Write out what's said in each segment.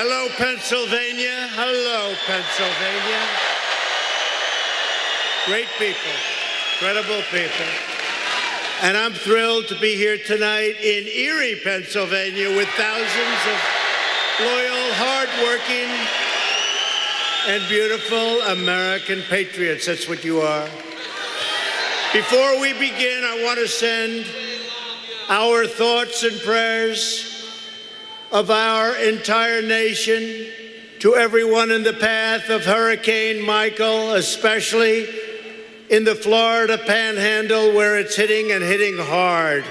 Hello, Pennsylvania. Hello, Pennsylvania. Great people, incredible people. And I'm thrilled to be here tonight in Erie, Pennsylvania, with thousands of loyal, hardworking, and beautiful American patriots. That's what you are. Before we begin, I want to send our thoughts and prayers of our entire nation to everyone in the path of Hurricane Michael, especially in the Florida panhandle where it's hitting and hitting hard.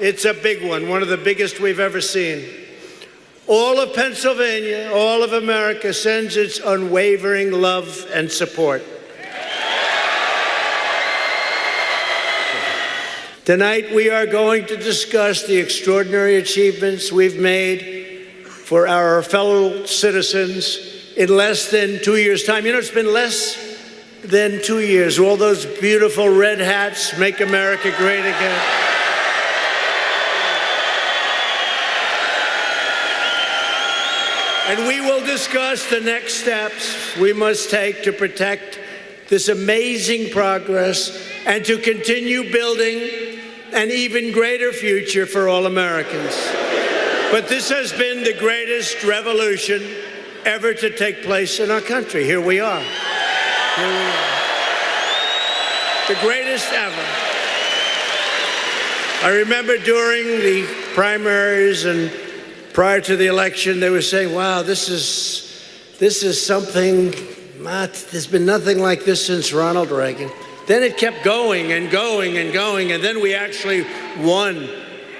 It's a big one, one of the biggest we've ever seen. All of Pennsylvania, all of America sends its unwavering love and support. Tonight, we are going to discuss the extraordinary achievements we've made for our fellow citizens in less than two years' time. You know, it's been less than two years. All those beautiful red hats make America great again. And we will discuss the next steps we must take to protect this amazing progress and to continue building an even greater future for all Americans. But this has been the greatest revolution ever to take place in our country. Here we are. Here we are. The greatest ever. I remember during the primaries and prior to the election, they were saying, wow, this is, this is something, not, there's been nothing like this since Ronald Reagan. Then it kept going and going and going, and then we actually won.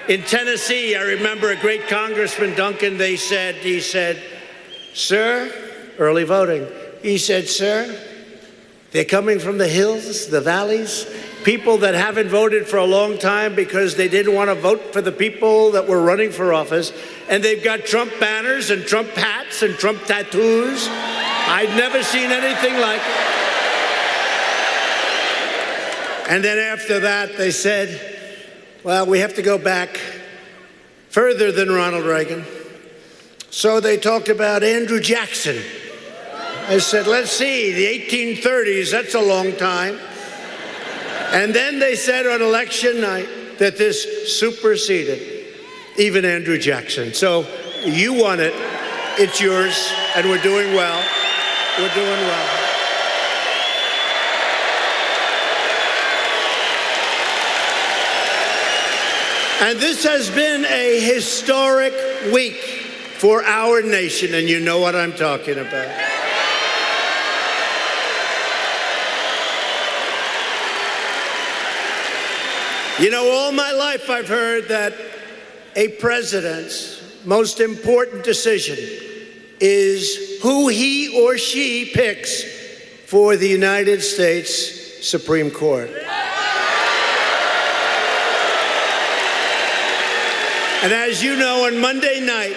In Tennessee, I remember a great Congressman Duncan, they said, he said, Sir, early voting, he said, Sir, they're coming from the hills, the valleys, people that haven't voted for a long time because they didn't want to vote for the people that were running for office. And they've got Trump banners and Trump hats and Trump tattoos. I'd never seen anything like it. And then after that, they said, well, we have to go back further than Ronald Reagan. So they talked about Andrew Jackson. I said, let's see, the 1830s, that's a long time. And then they said on election night that this superseded even Andrew Jackson. So you won it, it's yours, and we're doing well. We're doing well. And this has been a historic week for our nation, and you know what I'm talking about. You know, all my life I've heard that a president's most important decision is who he or she picks for the United States Supreme Court. And as you know, on Monday night,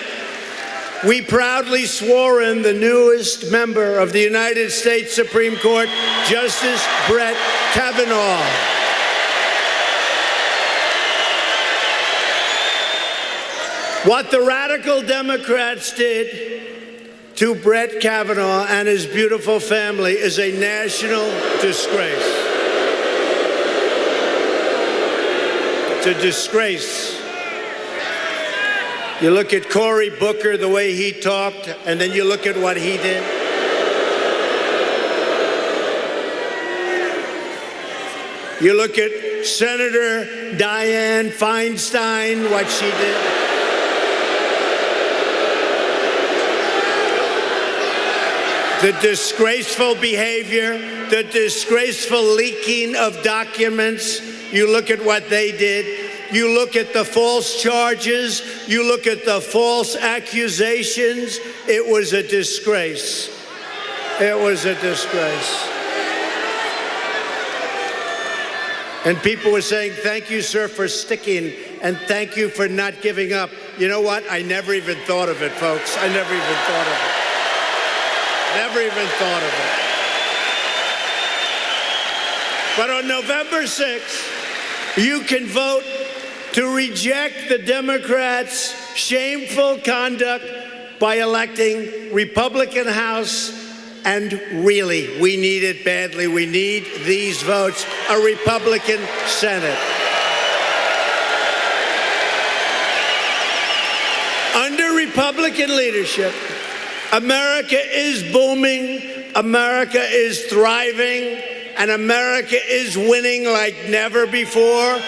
we proudly swore in the newest member of the United States Supreme Court, Justice Brett Kavanaugh. What the radical Democrats did to Brett Kavanaugh and his beautiful family is a national disgrace. It's a disgrace. You look at Cory Booker, the way he talked, and then you look at what he did. You look at Senator Dianne Feinstein, what she did. the disgraceful behavior, the disgraceful leaking of documents. You look at what they did. You look at the false charges. You look at the false accusations. It was a disgrace. It was a disgrace. And people were saying, thank you, sir, for sticking, and thank you for not giving up. You know what? I never even thought of it, folks. I never even thought of it. Never even thought of it. But on November 6th, you can vote to reject the Democrats' shameful conduct by electing Republican House and really, we need it badly. We need these votes, a Republican Senate. Under Republican leadership, America is booming, America is thriving, and America is winning like never before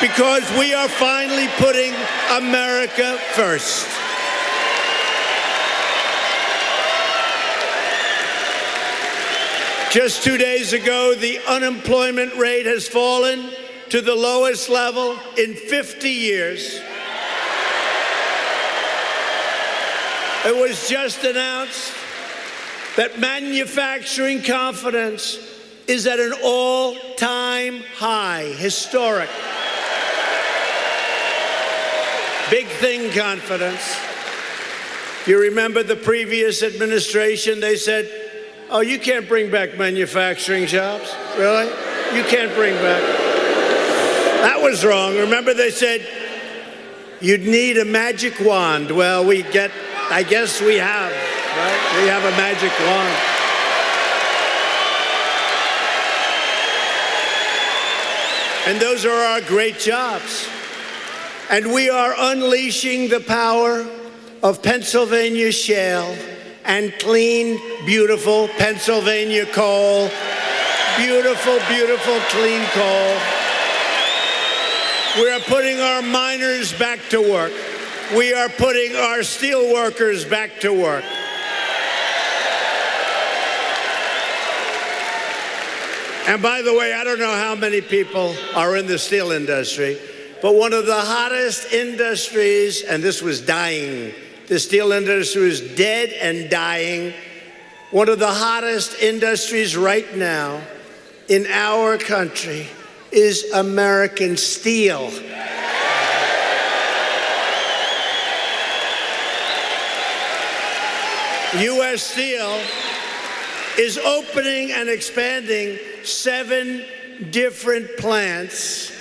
because we are finally putting America first. Just two days ago, the unemployment rate has fallen to the lowest level in 50 years. It was just announced that manufacturing confidence is at an all time high, historic. Big thing confidence. You remember the previous administration, they said, Oh, you can't bring back manufacturing jobs? Really? You can't bring back. That was wrong. Remember, they said you'd need a magic wand. Well, we get, I guess we have, right? We have a magic wand. And those are our great jobs. And we are unleashing the power of Pennsylvania shale and clean, beautiful Pennsylvania coal. Beautiful, beautiful, clean coal. We are putting our miners back to work. We are putting our steel workers back to work. And by the way, I don't know how many people are in the steel industry, but one of the hottest industries, and this was dying the steel industry is dead and dying. One of the hottest industries right now in our country is American steel. U.S. Steel is opening and expanding seven different plants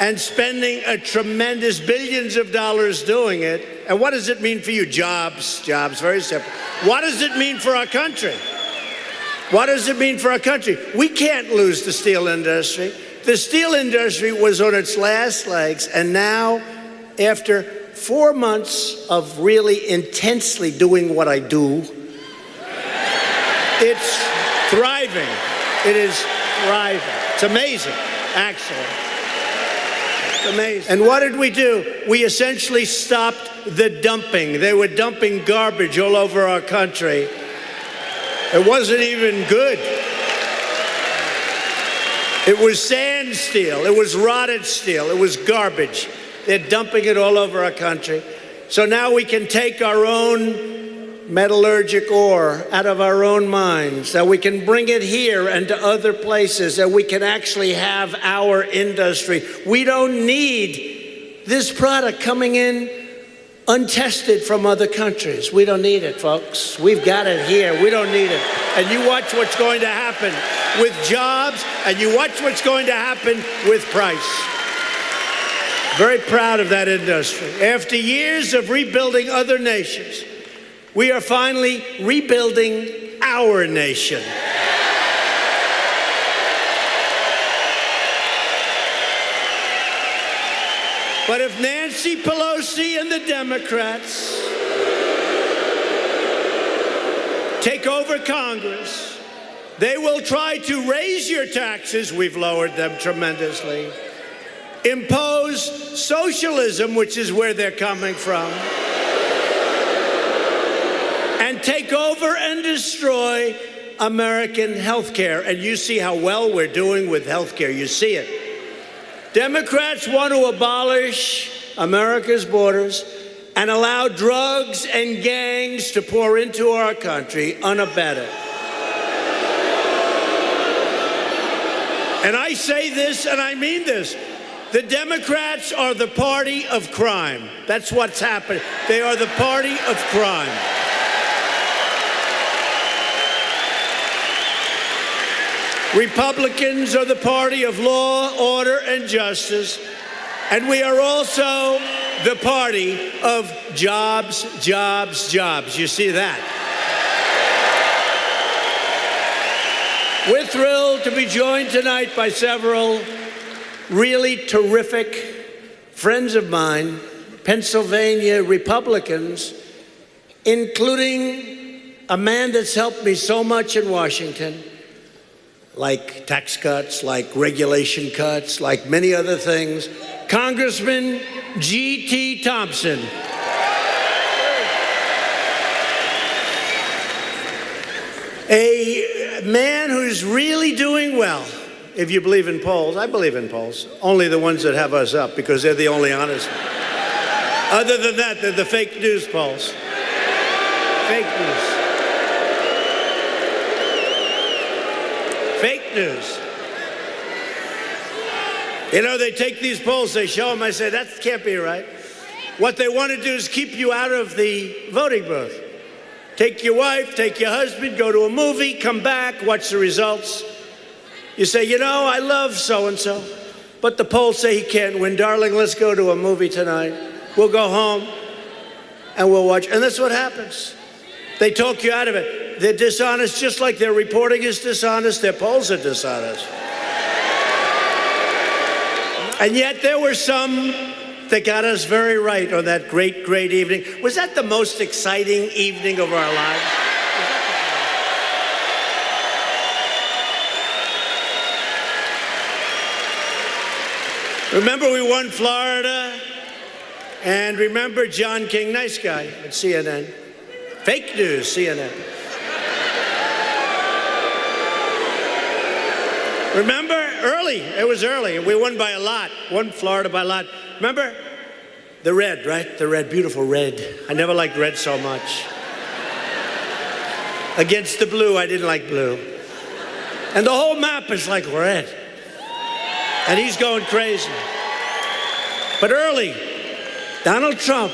and spending a tremendous billions of dollars doing it. And what does it mean for you? Jobs, jobs, very simple. What does it mean for our country? What does it mean for our country? We can't lose the steel industry. The steel industry was on its last legs, and now, after four months of really intensely doing what I do, it's thriving. It is thriving. It's amazing, actually amazing. And what did we do? We essentially stopped the dumping. They were dumping garbage all over our country. It wasn't even good. It was sand steel. It was rotted steel. It was garbage. They're dumping it all over our country. So now we can take our own metallurgic ore out of our own mines, that we can bring it here and to other places, that we can actually have our industry. We don't need this product coming in untested from other countries. We don't need it, folks. We've got it here. We don't need it. And you watch what's going to happen with jobs, and you watch what's going to happen with price. Very proud of that industry. After years of rebuilding other nations, we are finally rebuilding our nation. But if Nancy Pelosi and the Democrats take over Congress, they will try to raise your taxes. We've lowered them tremendously. Impose socialism, which is where they're coming from and take over and destroy American health care. And you see how well we're doing with health care. You see it. Democrats want to abolish America's borders and allow drugs and gangs to pour into our country unabated. And I say this and I mean this. The Democrats are the party of crime. That's what's happening. They are the party of crime. Republicans are the party of law, order, and justice. And we are also the party of jobs, jobs, jobs. You see that? We're thrilled to be joined tonight by several really terrific friends of mine, Pennsylvania Republicans, including a man that's helped me so much in Washington, like tax cuts, like regulation cuts, like many other things, Congressman G.T. Thompson. A man who's really doing well, if you believe in polls. I believe in polls. Only the ones that have us up because they're the only honest. Other than that, they're the fake news polls. Fake news. Fake news. You know, they take these polls, they show them, I say, that can't be right. What they want to do is keep you out of the voting booth. Take your wife, take your husband, go to a movie, come back, watch the results. You say, you know, I love so and so, but the polls say he can't win. Darling, let's go to a movie tonight. We'll go home and we'll watch. And that's what happens. They talk you out of it. They're dishonest, just like their reporting is dishonest, their polls are dishonest. And yet there were some that got us very right on that great, great evening. Was that the most exciting evening of our lives? Remember, we won Florida. And remember John King, nice guy at CNN. Fake news, CNN. Remember, early, it was early. We won by a lot, won Florida by a lot. Remember? The red, right? The red, beautiful red. I never liked red so much. Against the blue, I didn't like blue. And the whole map is like red. And he's going crazy. But early, Donald Trump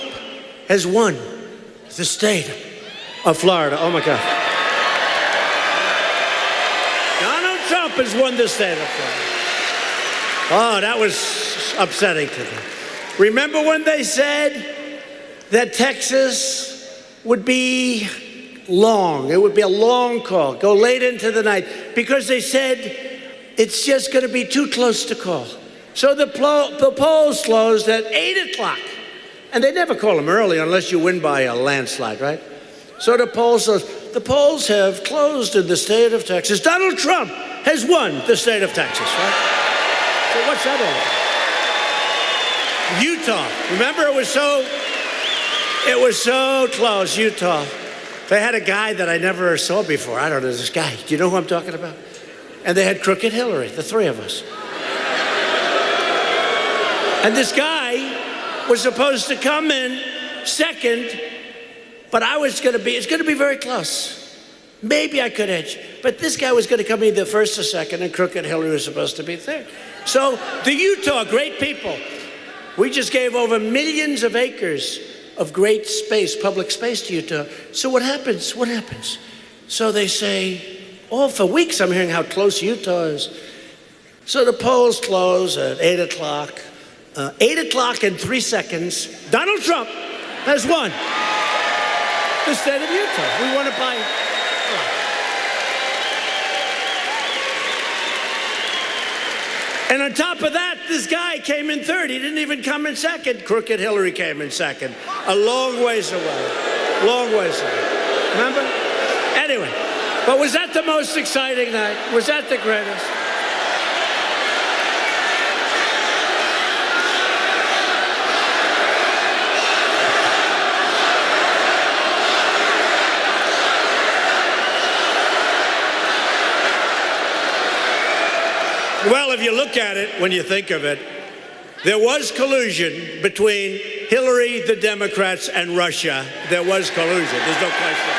has won the state of Florida. Oh my God. Donald Trump has won the state of. Oh, that was upsetting to them. Remember when they said that Texas would be long? It would be a long call, go late into the night, because they said it's just going to be too close to call. So the, the polls closed at 8 o'clock. And they never call them early unless you win by a landslide, right? So the polls, the polls have closed in the state of Texas. Donald Trump has won the state of Texas, right? So what's that all about? Utah. Remember, it was so, it was so close, Utah. They had a guy that I never saw before. I don't know this guy. Do you know who I'm talking about? And they had Crooked Hillary, the three of us. And this guy was supposed to come in second, but I was going to be, it's going to be very close. Maybe I could edge. But this guy was going to come either first or second, and Crooked Hillary was supposed to be third. So the Utah, great people. We just gave over millions of acres of great space, public space to Utah. So what happens? What happens? So they say, oh, for weeks I'm hearing how close Utah is. So the polls close at 8 o'clock. Uh, 8 o'clock and three seconds, Donald Trump has won the state of Utah. We won it by And on top of that, this guy came in third. He didn't even come in second. Crooked Hillary came in second. A long ways away. Long ways away. Remember? Anyway, but was that the most exciting night? Was that the greatest? Well, you look at it, when you think of it, there was collusion between Hillary, the Democrats, and Russia. There was collusion. There's no question.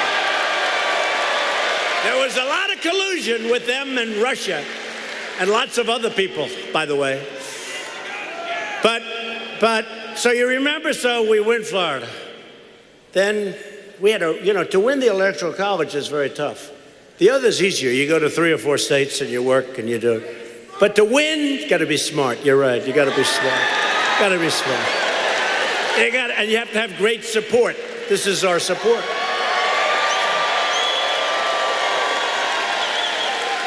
There was a lot of collusion with them and Russia, and lots of other people, by the way. But, but, so you remember, so we win Florida. Then we had a, you know, to win the Electoral College is very tough. The other's easier. You go to three or four states and you work and you do it. But to win, you got to be smart. You're right. You got to be smart. Got to be smart. You got and you have to have great support. This is our support.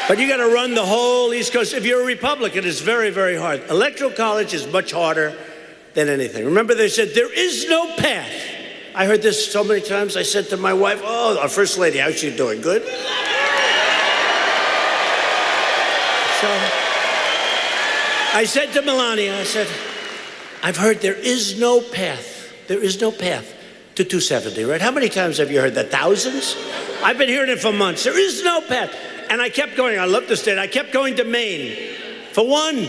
But you got to run the whole East Coast. If you're a Republican, it's very, very hard. Electoral college is much harder than anything. Remember, they said there is no path. I heard this so many times. I said to my wife, "Oh, our first lady, how's she doing? Good." So I said to Melania, I said, "I've heard there is no path. There is no path to 270." Right? How many times have you heard that? Thousands. I've been hearing it for months. There is no path. And I kept going. I love the state. I kept going to Maine for one,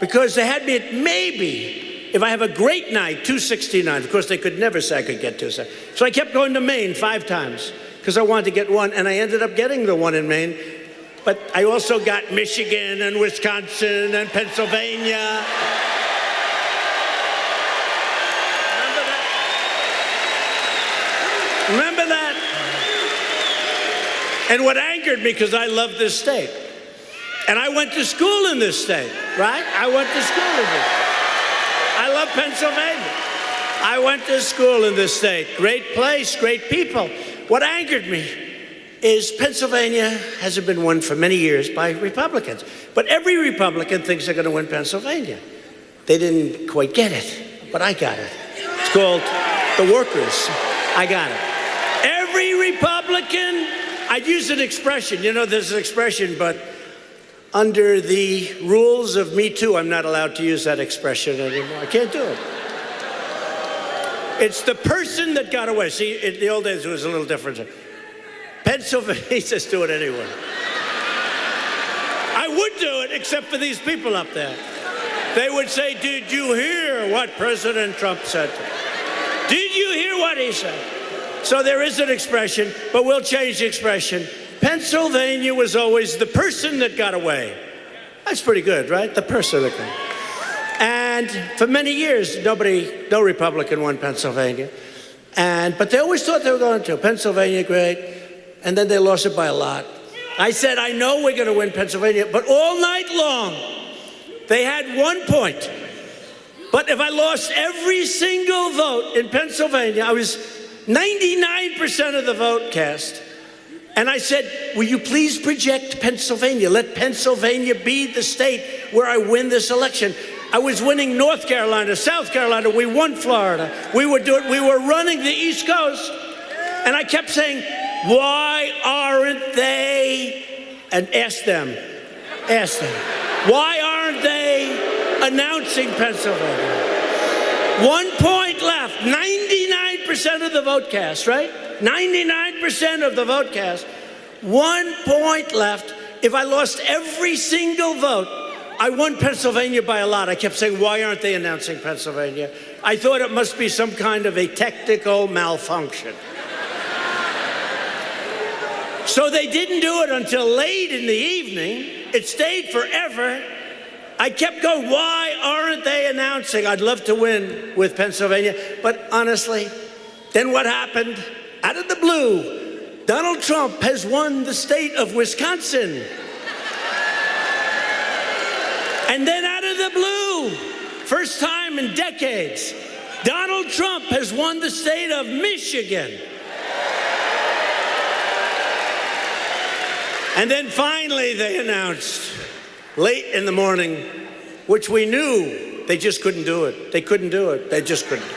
because they had me at maybe, if I have a great night, 269. Of course, they could never say I could get 270. So I kept going to Maine five times because I wanted to get one, and I ended up getting the one in Maine. But I also got Michigan and Wisconsin and Pennsylvania. Remember that? Remember that? And what angered me, because I love this state. And I went to school in this state, right? I went to school in this. I love Pennsylvania. I went to school in this state. Great place, great people. What angered me is Pennsylvania hasn't been won for many years by Republicans. But every Republican thinks they're going to win Pennsylvania. They didn't quite get it, but I got it. It's called the workers. I got it. Every Republican I'd use an expression. You know, there's an expression, but under the rules of Me Too, I'm not allowed to use that expression anymore. I can't do it. It's the person that got away. See, in the old days, it was a little different. Pennsylvania, he says, do it anyway. I would do it, except for these people up there. They would say, Did you hear what President Trump said? Did you hear what he said? So there is an expression, but we'll change the expression. Pennsylvania was always the person that got away. That's pretty good, right? The person that got away. And for many years, nobody, no Republican won Pennsylvania. And, but they always thought they were going to. Pennsylvania, great. And then they lost it by a lot. I said, I know we're going to win Pennsylvania, but all night long, they had one point. But if I lost every single vote in Pennsylvania, I was 99% of the vote cast. And I said, Will you please project Pennsylvania? Let Pennsylvania be the state where I win this election. I was winning North Carolina, South Carolina. We won Florida. We were doing, we were running the East Coast. And I kept saying, Why aren't they? And ask them, ask them, why aren't they announcing Pennsylvania? One point left. 99% of the vote cast, right? 99% of the vote cast. One point left. If I lost every single vote, I won Pennsylvania by a lot. I kept saying, why aren't they announcing Pennsylvania? I thought it must be some kind of a technical malfunction. So they didn't do it until late in the evening. It stayed forever. I kept going, why aren't they announcing? I'd love to win with Pennsylvania. But honestly, then what happened? Out of the blue, Donald Trump has won the state of Wisconsin. And then out of the blue, first time in decades, Donald Trump has won the state of Michigan. And then finally, they announced late in the morning, which we knew they just couldn't do it. They couldn't do it. They just couldn't.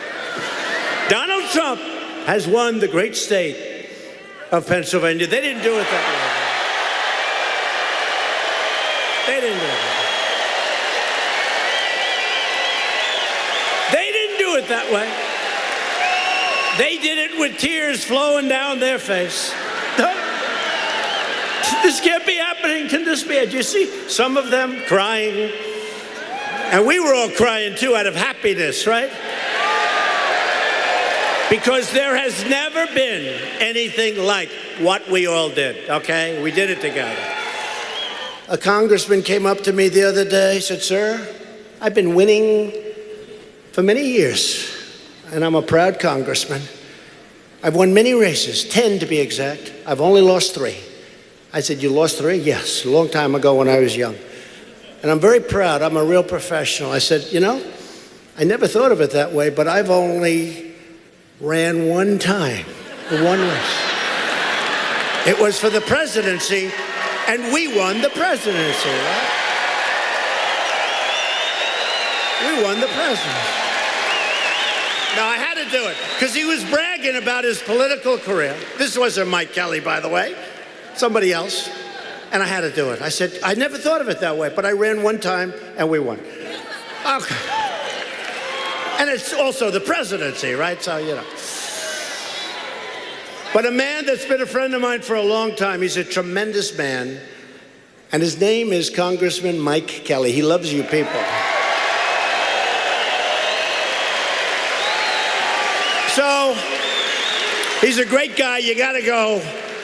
Donald Trump has won the great state of Pennsylvania. They didn't do it that way. They didn't do it. They didn't do it that way. They did it with tears flowing down their face. This can't be happening. Can this be? Do you see some of them crying? And we were all crying too out of happiness, right? Because there has never been anything like what we all did, okay? We did it together. A congressman came up to me the other day, said, Sir, I've been winning for many years, and I'm a proud congressman. I've won many races, 10 to be exact. I've only lost three. I said, You lost three? Yes, a long time ago when I was young. And I'm very proud. I'm a real professional. I said, You know, I never thought of it that way, but I've only ran one time, one race. It was for the presidency, and we won the presidency, right? We won the presidency. Now, I had to do it because he was bragging about his political career. This wasn't Mike Kelly, by the way, somebody else. And I had to do it. I said, I never thought of it that way, but I ran one time and we won. Okay. And it's also the presidency, right? So, you know. But a man that's been a friend of mine for a long time, he's a tremendous man. And his name is Congressman Mike Kelly. He loves you people. So he's a great guy. You got to go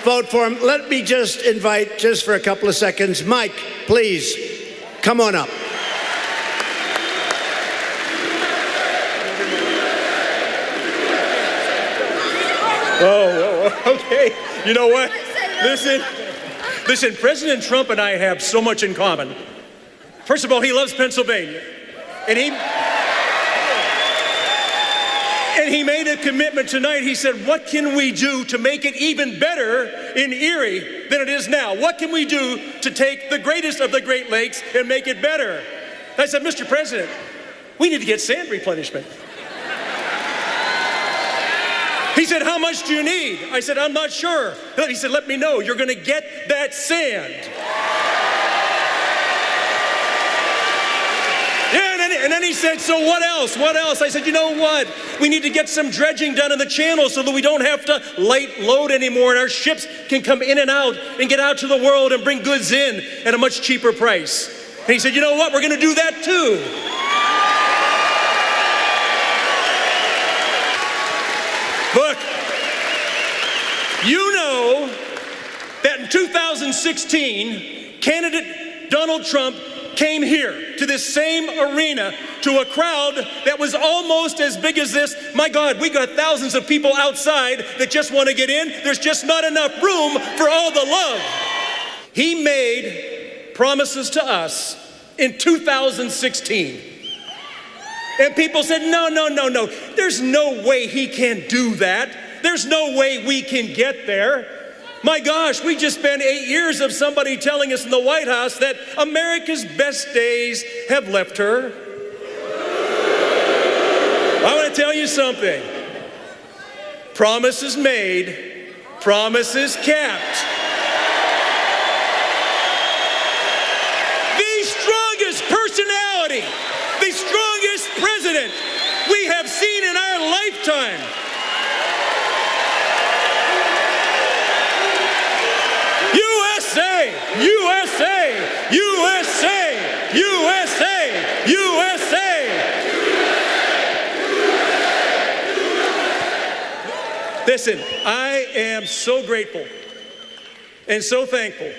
vote for him. Let me just invite, just for a couple of seconds, Mike, please come on up. Oh, oh okay. You know what? Listen, listen, President Trump and I have so much in common. First of all, he loves Pennsylvania. And he and he made a commitment tonight. He said, What can we do to make it even better in Erie than it is now? What can we do to take the greatest of the Great Lakes and make it better? I said, Mr. President, we need to get sand replenishment. He said, How much do you need? I said, I'm not sure. He said, Let me know. You're going to get that sand. And then, he said, So what else? What else? I said, You know what? We need to get some dredging done in the channel so that we don't have to light load anymore and our ships can come in and out and get out to the world and bring goods in at a much cheaper price. And he said, You know what? We're going to do that too. Look, you know that in 2016, candidate Donald Trump came here to this same arena to a crowd that was almost as big as this. My God, we got thousands of people outside that just want to get in. There's just not enough room for all the love. He made promises to us in 2016. And people said, no, no, no, no. There's no way he can do that. There's no way we can get there. My gosh, we just spent eight years of somebody telling us in the White House that America's best days have left her. I want to tell you something promises made, promises kept. The strongest personality, the strongest president we have seen in our lifetime. USA, USA, USA, USA. Listen, I am so grateful and so thankful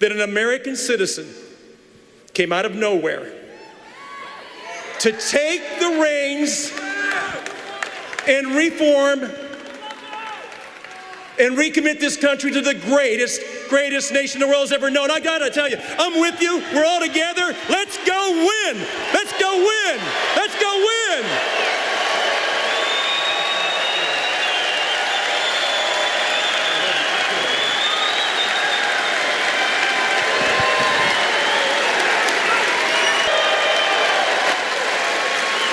that an American citizen came out of nowhere to take the reins and reform and recommit this country to the greatest, greatest nation the world has ever known. I gotta tell you, I'm with you. We're all together. Let's go win. Let's go win. Let's go win.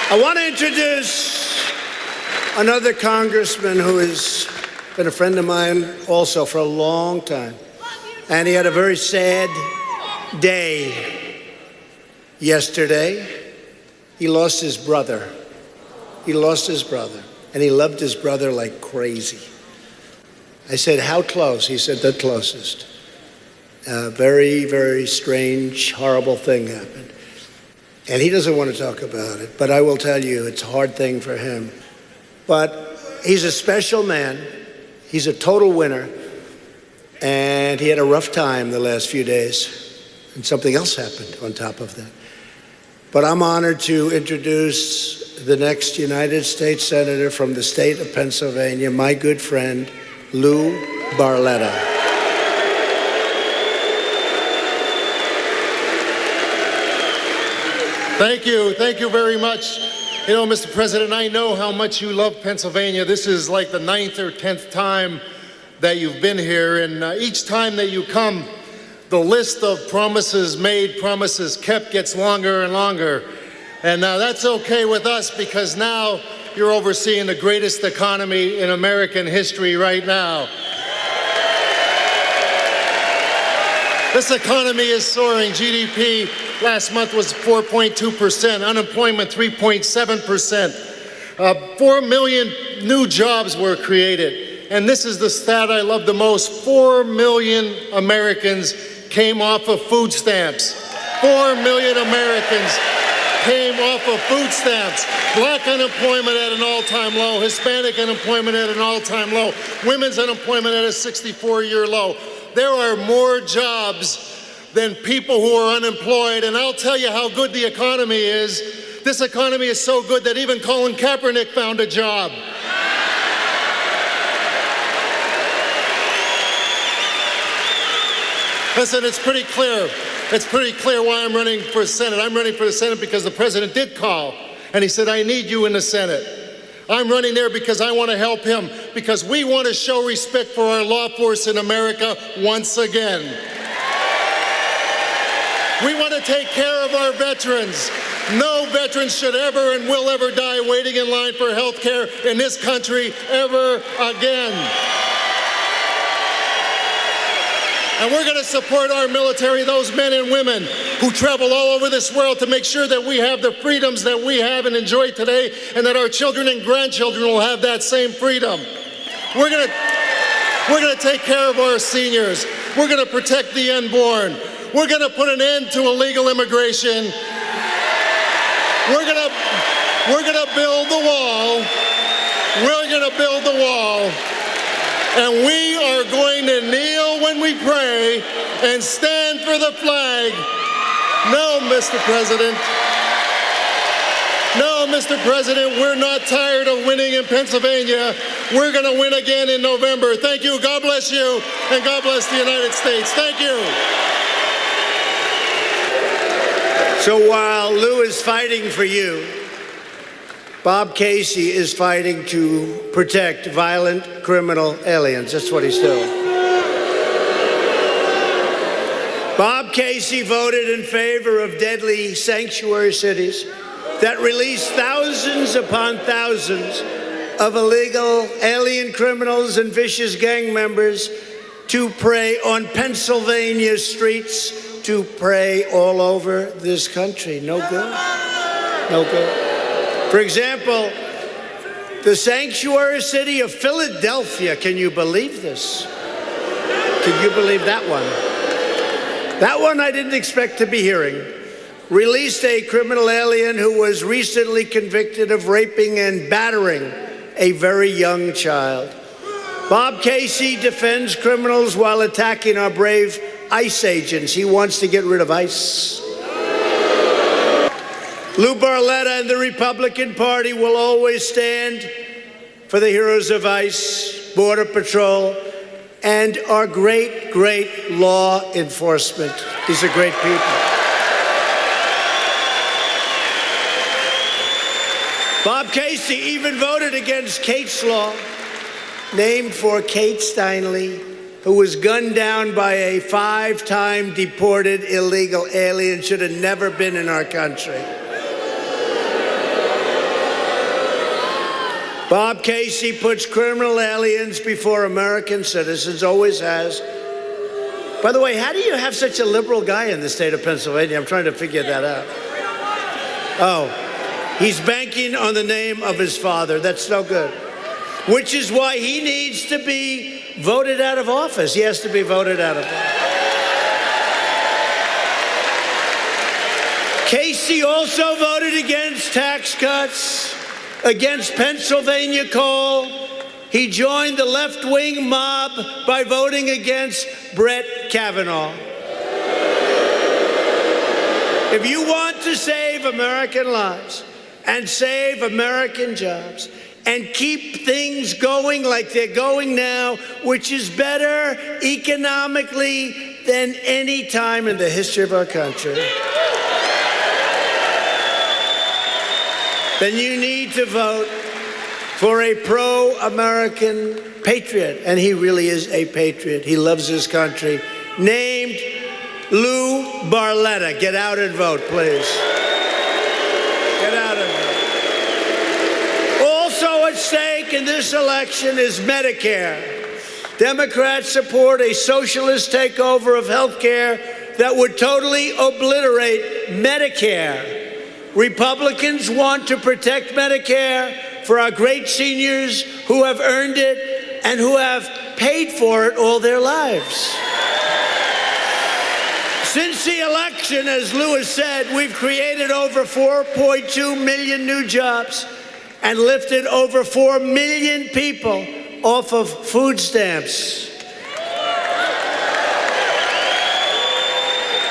I want to introduce another congressman who has been a friend of mine also for a long time. And he had a very sad day yesterday. He lost his brother. He lost his brother. And he loved his brother like crazy. I said, How close? He said, The closest. A very, very strange, horrible thing happened. And he doesn't want to talk about it, but I will tell you it's a hard thing for him. But he's a special man. He's a total winner. And he had a rough time the last few days. And something else happened on top of that. But I'm honored to introduce the next United States Senator from the state of Pennsylvania, my good friend, Lou Barletta. Thank you. Thank you very much. You know, Mr. President, I know how much you love Pennsylvania. This is like the ninth or tenth time that you've been here, and uh, each time that you come, the list of promises made, promises kept gets longer and longer. And uh, that's okay with us because now you're overseeing the greatest economy in American history right now. This economy is soaring. GDP last month was 4.2%, unemployment 3.7%. Uh, 4 million new jobs were created. And this is the stat I love the most 4 million Americans came off of food stamps. 4 million Americans came off of food stamps. Black unemployment at an all-time low, Hispanic unemployment at an all-time low, women's unemployment at a 64-year low there are more jobs than people who are unemployed. And I'll tell you how good the economy is. This economy is so good that even Colin Kaepernick found a job. Listen, it's pretty clear. It's pretty clear why I'm running for Senate. I'm running for the Senate because the president did call and he said, I need you in the Senate. I'm running there because I want to help him, because we want to show respect for our law force in America once again. We want to take care of our veterans. No veteran should ever and will ever die waiting in line for health care in this country ever again. And we're going to support our military, those men and women who travel all over this world to make sure that we have the freedoms that we have and enjoy today, and that our children and grandchildren will have that same freedom. We're going to, we're going to take care of our seniors. We're going to protect the unborn. We're going to put an end to illegal immigration. We're going to, we're going to build the wall. We're going to build the wall. And we are going to kneel when we pray and stand for the flag. No, Mr. President. No, Mr. President, we're not tired of winning in Pennsylvania. We're going to win again in November. Thank you. God bless you. And God bless the United States. Thank you. So while Lou is fighting for you, Bob Casey is fighting to protect violent criminal aliens. That's what he's doing. Bob Casey voted in favor of deadly sanctuary cities that release thousands upon thousands of illegal alien criminals and vicious gang members to prey on Pennsylvania streets, to prey all over this country. No good. No good. For example, the sanctuary city of Philadelphia, can you believe this? Can you believe that one? That one I didn't expect to be hearing. Released a criminal alien who was recently convicted of raping and battering a very young child. Bob Casey defends criminals while attacking our brave ICE agents. He wants to get rid of ICE. Lou Barletta and the Republican Party will always stand for the heroes of ICE, Border Patrol, and our great, great law enforcement. These are great people. Bob Casey even voted against Kate's Law, named for Kate Steinle, who was gunned down by a five time deported illegal alien, should have never been in our country. Bob Casey puts criminal aliens before American citizens, always has. By the way, how do you have such a liberal guy in the state of Pennsylvania? I'm trying to figure that out. Oh, he's banking on the name of his father. That's no good. Which is why he needs to be voted out of office. He has to be voted out of office. Casey also voted against tax cuts against Pennsylvania coal. He joined the left wing mob by voting against Brett Kavanaugh. If you want to save American lives and save American jobs and keep things going like they're going now, which is better economically than any time in the history of our country. Then you need to vote for a pro American patriot. And he really is a patriot. He loves his country. Named Lou Barletta. Get out and vote, please. Get out and vote. Also at stake in this election is Medicare. Democrats support a socialist takeover of health care that would totally obliterate Medicare. Republicans want to protect Medicare for our great seniors who have earned it and who have paid for it all their lives. Since the election, as Lewis said, we've created over 4.2 million new jobs and lifted over 4 million people off of food stamps.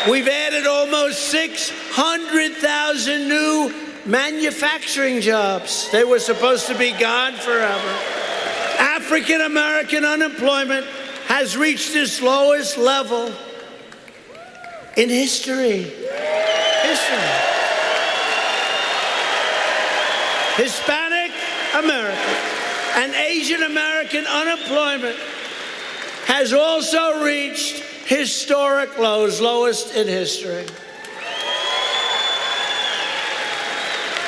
We've almost 600,000 new manufacturing jobs. They were supposed to be gone forever. African American unemployment has reached its lowest level in history. History. Hispanic American and Asian American unemployment has also reached historic lows, lowest in history.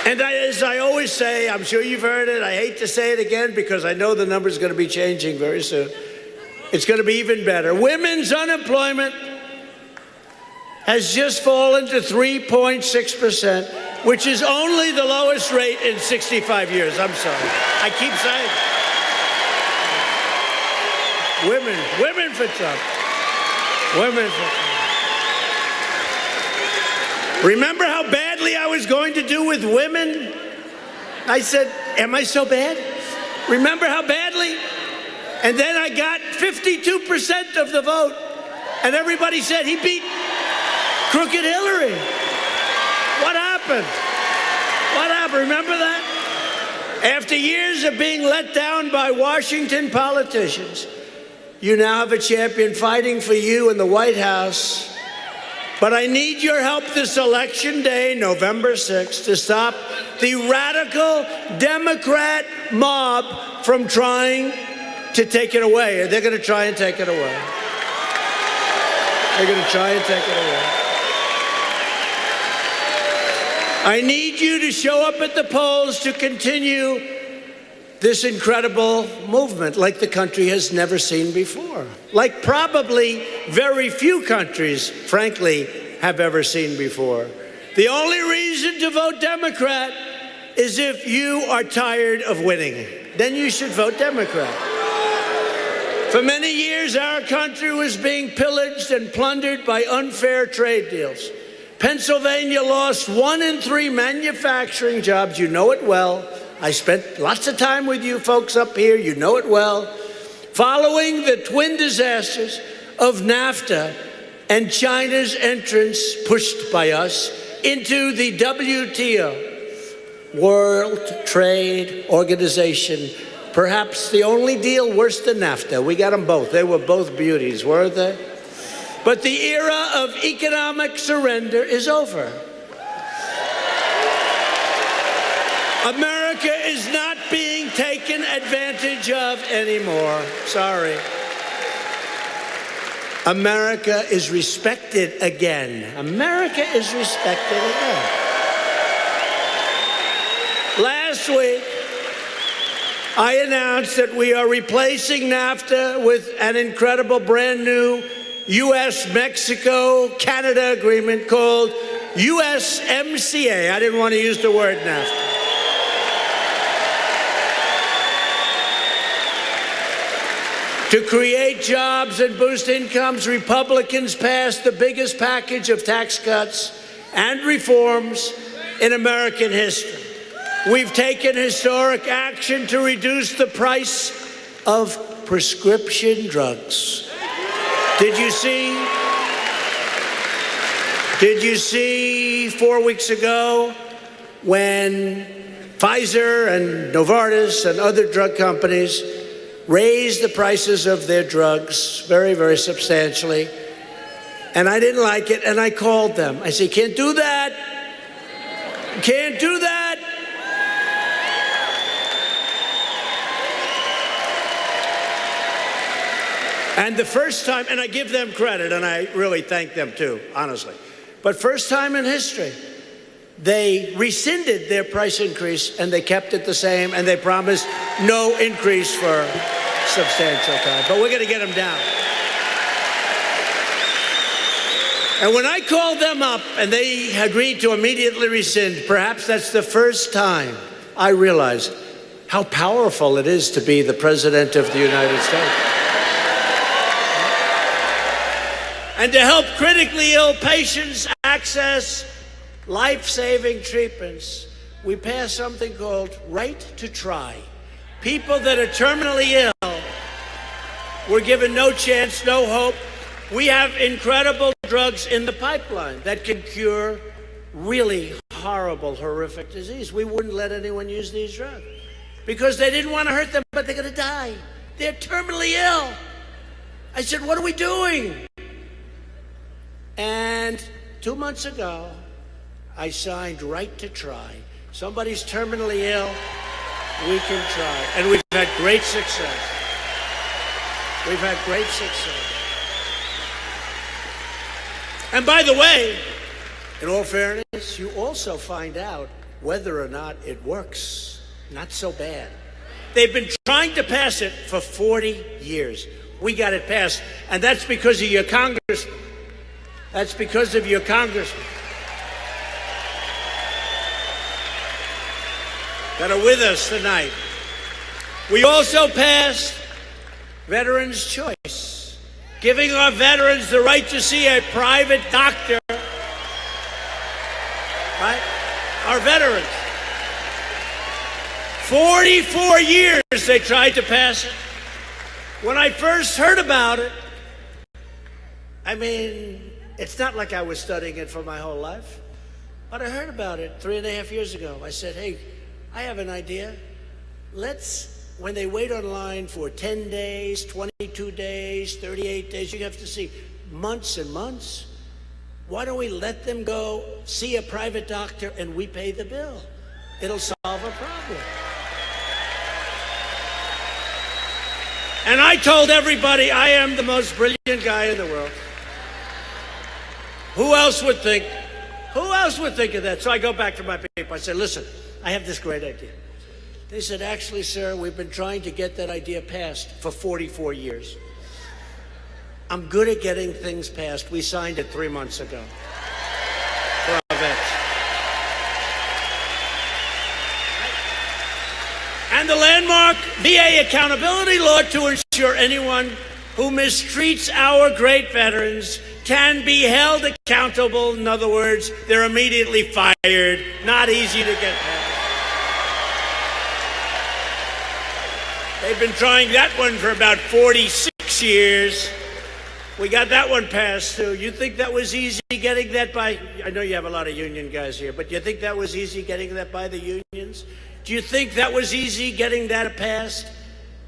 And I, as I always say, I'm sure you've heard it, I hate to say it again because I know the number's going to be changing very soon. It's going to be even better. Women's unemployment has just fallen to 3.6%, which is only the lowest rate in 65 years. I'm sorry. I keep saying. Women, women for Trump. Women. Remember how badly I was going to do with women? I said, Am I so bad? Remember how badly? And then I got 52% of the vote. And everybody said he beat Crooked Hillary. What happened? What happened? Remember that? After years of being let down by Washington politicians, you now have a champion fighting for you in the White House. But I need your help this election day, November 6th, to stop the radical Democrat mob from trying to take it away. They're going to try and take it away. They're going to try and take it away. I need you to show up at the polls to continue this incredible movement like the country has never seen before, like probably very few countries, frankly, have ever seen before. The only reason to vote Democrat is if you are tired of winning. Then you should vote Democrat. For many years, our country was being pillaged and plundered by unfair trade deals. Pennsylvania lost one in three manufacturing jobs, you know it well, I spent lots of time with you folks up here, you know it well. Following the twin disasters of NAFTA and China's entrance, pushed by us, into the WTO, World Trade Organization, perhaps the only deal worse than NAFTA. We got them both. They were both beauties, weren't they? But the era of economic surrender is over. America is not being taken advantage of anymore. Sorry. America is respected again. America is respected again. Last week, I announced that we are replacing NAFTA with an incredible brand new U.S. Mexico Canada agreement called USMCA. I didn't want to use the word NAFTA. To create jobs and boost incomes, Republicans passed the biggest package of tax cuts and reforms in American history. We've taken historic action to reduce the price of prescription drugs. Did you see? Did you see four weeks ago when Pfizer and Novartis and other drug companies raised the prices of their drugs very, very substantially. And I didn't like it, and I called them. I said, can't do that. Can't do that. And the first time, and I give them credit, and I really thank them too, honestly. But first time in history, they rescinded their price increase and they kept it the same and they promised no increase for substantial time. But we're going to get them down. And when I called them up and they agreed to immediately rescind, perhaps that's the first time I realized how powerful it is to be the President of the United States. And to help critically ill patients access life saving treatments, we passed something called Right to Try. People that are terminally ill were given no chance, no hope. We have incredible drugs in the pipeline that can cure really horrible, horrific disease. We wouldn't let anyone use these drugs because they didn't want to hurt them, but they're going to die. They're terminally ill. I said, What are we doing? And two months ago, I signed Right to Try. Somebody's terminally ill, we can try. And we've had great success. We've had great success. And by the way, in all fairness, you also find out whether or not it works. Not so bad. They've been trying to pass it for 40 years. We got it passed. And that's because of your Congress. That's because of your congressman that are with us tonight. We also passed Veterans Choice, giving our veterans the right to see a private doctor. Right? Our veterans. 44 years they tried to pass it. When I first heard about it, I mean, it's not like I was studying it for my whole life, but I heard about it three and a half years ago. I said, hey, I have an idea. Let's, when they wait online for 10 days, 22 days, 38 days, you have to see months and months. Why don't we let them go see a private doctor and we pay the bill? It'll solve a problem. And I told everybody I am the most brilliant guy in the world. Who else would think? Who else would think of that? So I go back to my people. I said, listen, I have this great idea. They said, actually, sir, we've been trying to get that idea passed for 44 years. I'm good at getting things passed. We signed it three months ago. And the landmark VA accountability law to ensure anyone who mistreats our great veterans can be held accountable. In other words, they're immediately fired. Not easy to get past. They've been trying that one for about 46 years. We got that one passed too. You think that was easy getting that by? I know you have a lot of union guys here, but you think that was easy getting that by the unions? Do you think that was easy getting that passed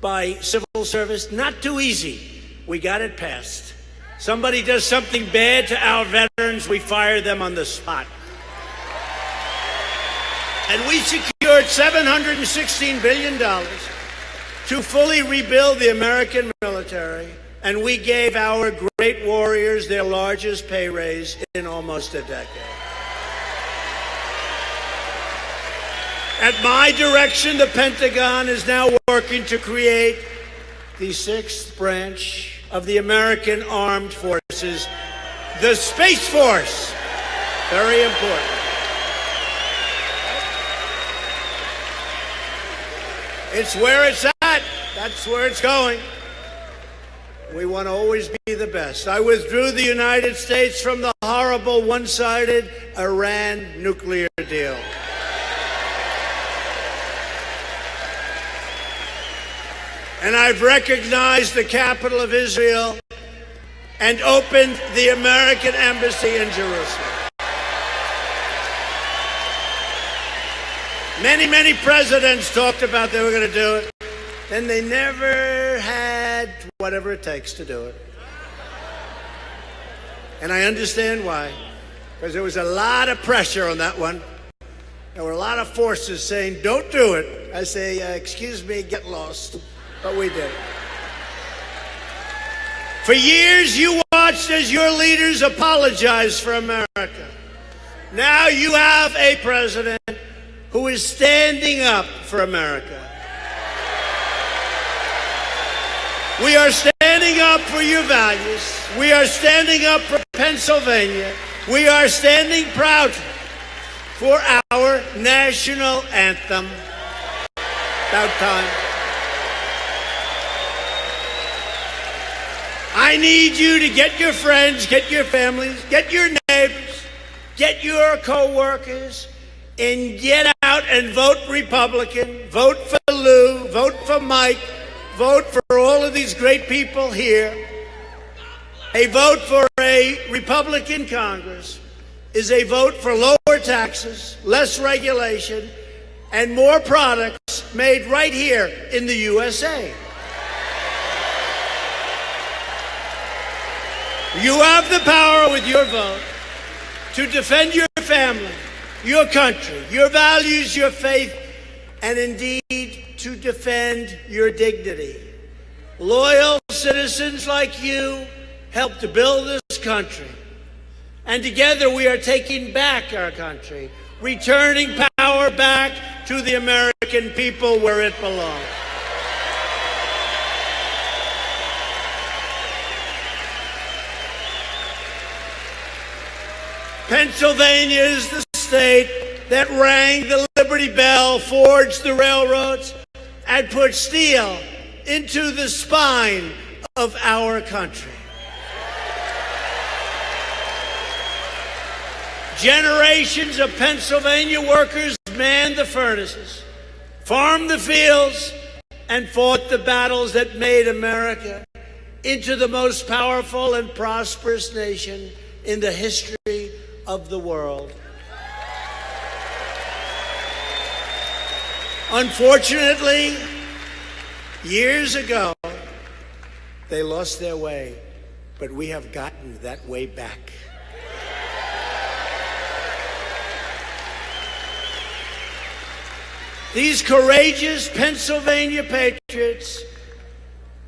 by civil service? Not too easy. We got it passed. Somebody does something bad to our veterans, we fire them on the spot. And we secured $716 billion to fully rebuild the American military, and we gave our great warriors their largest pay raise in almost a decade. At my direction, the Pentagon is now working to create the sixth branch of the American Armed Forces, the Space Force. Very important. It's where it's at. That's where it's going. We want to always be the best. I withdrew the United States from the horrible one-sided Iran nuclear deal. And I've recognized the capital of Israel and opened the American embassy in Jerusalem. Many, many presidents talked about they were going to do it. Then they never had whatever it takes to do it. And I understand why. Because there was a lot of pressure on that one. There were a lot of forces saying, don't do it. I say, uh, excuse me, get lost. But we did. For years, you watched as your leaders apologized for America. Now you have a president who is standing up for America. We are standing up for your values. We are standing up for Pennsylvania. We are standing proud for our national anthem. About time. I need you to get your friends, get your families, get your neighbors, get your co-workers, and get out and vote Republican, vote for Lou, vote for Mike, vote for all of these great people here. A vote for a Republican Congress is a vote for lower taxes, less regulation, and more products made right here in the USA. You have the power with your vote to defend your family, your country, your values, your faith, and indeed to defend your dignity. Loyal citizens like you helped to build this country. And together we are taking back our country, returning power back to the American people where it belongs. Pennsylvania is the state that rang the Liberty Bell, forged the railroads, and put steel into the spine of our country. Generations of Pennsylvania workers manned the furnaces, farmed the fields, and fought the battles that made America into the most powerful and prosperous nation in the history of the world. Unfortunately, years ago, they lost their way, but we have gotten that way back. These courageous Pennsylvania patriots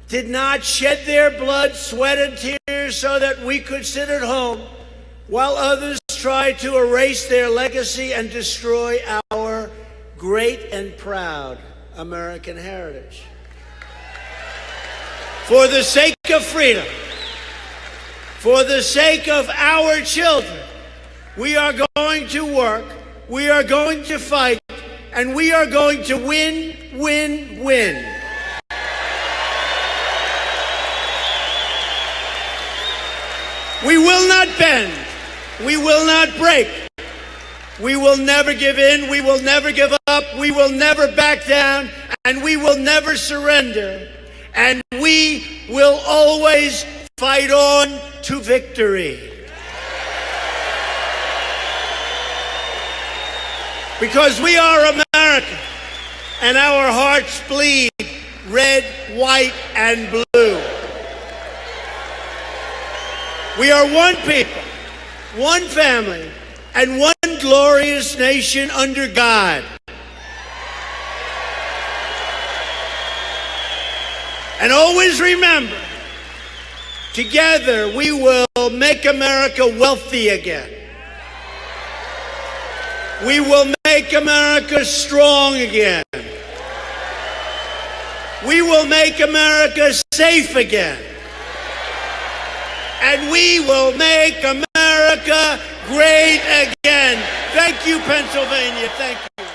did not shed their blood, sweat, and tears so that we could sit at home while others tried to erase their legacy and destroy our great and proud American heritage. For the sake of freedom, for the sake of our children, we are going to work, we are going to fight, and we are going to win, win, win. We will not bend. We will not break. We will never give in. We will never give up. We will never back down. And we will never surrender. And we will always fight on to victory. Because we are American and our hearts bleed red, white, and blue. We are one people one family, and one glorious nation under God. And always remember, together we will make America wealthy again. We will make America strong again. We will make America safe again. And we will make America great again. Thank you, Pennsylvania. Thank you.